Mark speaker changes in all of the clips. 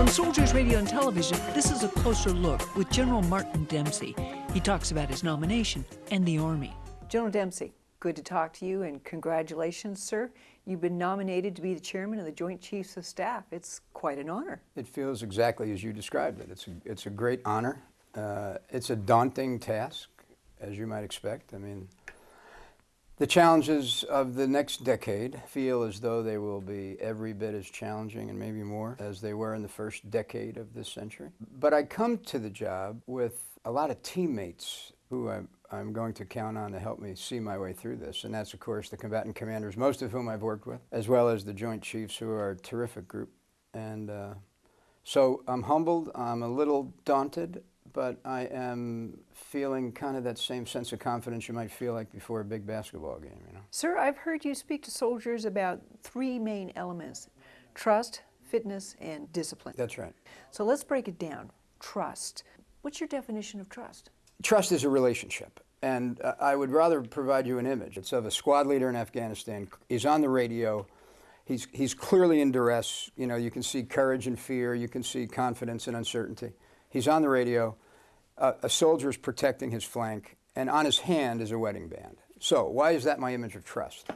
Speaker 1: From Soldiers Radio and Television, this is a closer look with General Martin Dempsey. He talks about his nomination and the Army. General Dempsey, good to talk to you and congratulations, sir. You've been nominated to be the chairman of the Joint Chiefs of Staff. It's quite an honor.
Speaker 2: It feels exactly as you described it. It's a, it's a great honor. Uh, it's a daunting task, as you might expect. I mean, the challenges of the next decade feel as though they will be every bit as challenging and maybe more as they were in the first decade of this century. But I come to the job with a lot of teammates who I'm, I'm going to count on to help me see my way through this. And that's, of course, the combatant commanders, most of whom I've worked with, as well as the Joint Chiefs, who are a terrific group. And uh, so I'm humbled, I'm a little daunted, but I am feeling kind of that same sense of confidence you might feel like before a big basketball game, you know.
Speaker 1: Sir, I've heard you speak to soldiers about three main elements, trust, fitness, and discipline.
Speaker 2: That's right.
Speaker 1: So let's break it down. Trust. What's your definition of trust?
Speaker 2: Trust is a relationship. And uh, I would rather provide you an image. It's of a squad leader in Afghanistan. He's on the radio. He's, he's clearly in duress. You know, you can see courage and fear. You can see confidence and uncertainty. He's on the radio. Uh, a soldier is protecting his flank, and on his hand is a wedding band. So why is that my image of trust?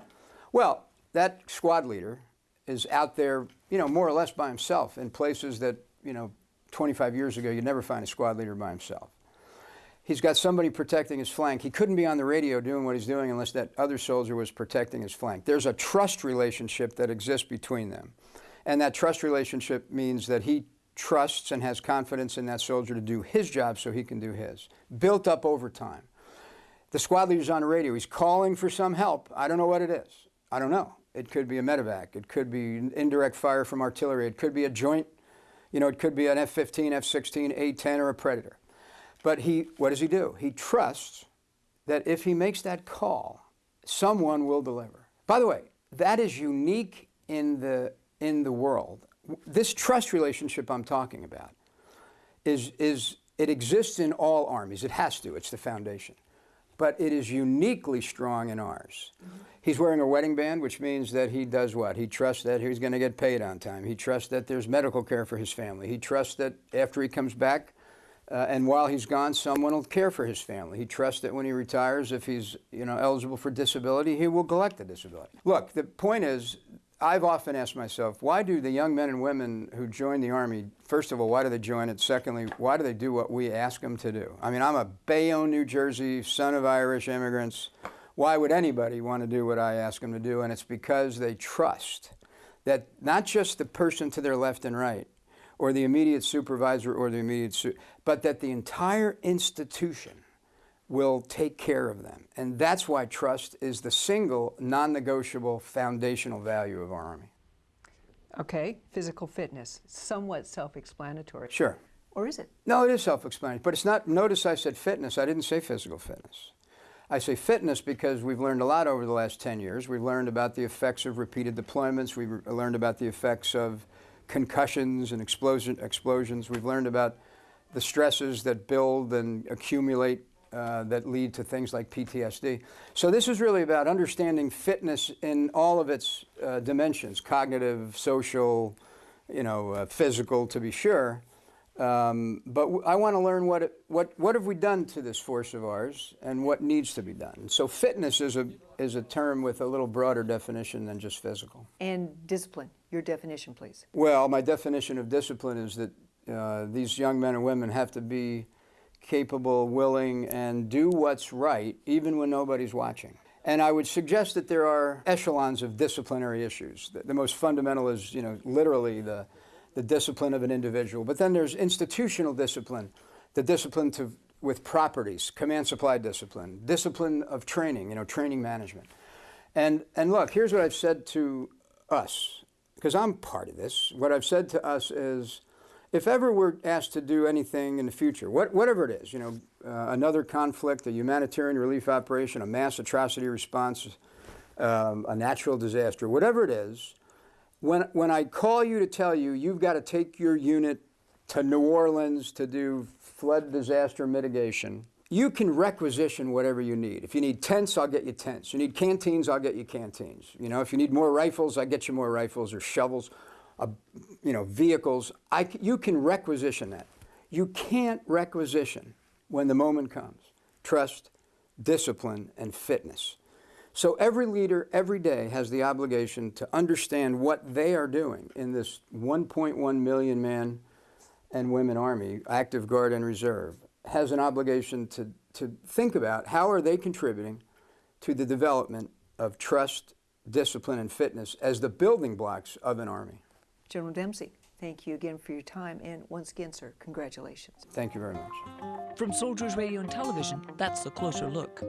Speaker 2: Well, that squad leader is out there, you know, more or less by himself in places that, you know, 25 years ago, you'd never find a squad leader by himself. He's got somebody protecting his flank. He couldn't be on the radio doing what he's doing unless that other soldier was protecting his flank. There's a trust relationship that exists between them. And that trust relationship means that he trusts and has confidence in that soldier to do his job so he can do his. Built up over time. The squad leader's on the radio. He's calling for some help. I don't know what it is. I don't know. It could be a medevac. It could be indirect fire from artillery. It could be a joint, you know, it could be an F-15, F-16, A-10, or a Predator. But he, what does he do? He trusts that if he makes that call, someone will deliver. By the way, that is unique in the, in the world this trust relationship I'm talking about is, is it exists in all armies. It has to. It's the foundation. But it is uniquely strong in ours. Mm -hmm. He's wearing a wedding band, which means that he does what? He trusts that he's going to get paid on time. He trusts that there's medical care for his family. He trusts that after he comes back uh, and while he's gone, someone will care for his family. He trusts that when he retires, if he's you know, eligible for disability, he will collect the disability. Look, the point is I've often asked myself, why do the young men and women who join the Army, first of all, why do they join it? Secondly, why do they do what we ask them to do? I mean, I'm a Bayonne, New Jersey, son of Irish immigrants. Why would anybody want to do what I ask them to do? And it's because they trust that not just the person to their left and right, or the immediate supervisor or the immediate, but that the entire institution will take care of them. And that's why trust is the single non-negotiable foundational value of our Army.
Speaker 1: Okay, physical fitness, somewhat self-explanatory.
Speaker 2: Sure.
Speaker 1: Or is it?
Speaker 2: No, it is self-explanatory, but it's not, notice I said fitness, I didn't say physical fitness. I say fitness because we've learned a lot over the last 10 years. We've learned about the effects of repeated deployments. We've learned about the effects of concussions and explosion, explosions. We've learned about the stresses that build and accumulate uh, that lead to things like PTSD. So this is really about understanding fitness in all of its uh, dimensions, cognitive, social, you know, uh, physical to be sure. Um, but I want to learn what, it, what, what have we done to this force of ours and what needs to be done. So fitness is a, is a term with a little broader definition than just physical.
Speaker 1: And discipline, your definition, please.
Speaker 2: Well, my definition of discipline is that uh, these young men and women have to be capable, willing, and do what's right, even when nobody's watching. And I would suggest that there are echelons of disciplinary issues. The, the, most fundamental is, you know, literally the, the discipline of an individual. But then there's institutional discipline, the discipline to, with properties, command supply discipline, discipline of training, you know, training management. And, and look, here's what I've said to us, because I'm part of this. What I've said to us is, if ever we're asked to do anything in the future, what, whatever it is, you know, uh, another conflict, a humanitarian relief operation, a mass atrocity response, um, a natural disaster, whatever it is, when, when I call you to tell you you've got to take your unit to New Orleans to do flood disaster mitigation, you can requisition whatever you need. If you need tents, I'll get you tents. You need canteens, I'll get you canteens. You know, if you need more rifles, I'll get you more rifles or shovels you know, vehicles. I you can requisition that. You can't requisition when the moment comes. Trust, discipline, and fitness. So every leader every day has the obligation to understand what they are doing in this 1.1 million man and women army, active guard and reserve, has an obligation to, to think about how are they contributing to the development of trust, discipline, and fitness as the building blocks of an army.
Speaker 1: General Dempsey, thank you again for your time, and once again, sir, congratulations.
Speaker 2: Thank you very much.
Speaker 1: From Soldiers Radio and Television, that's the closer look.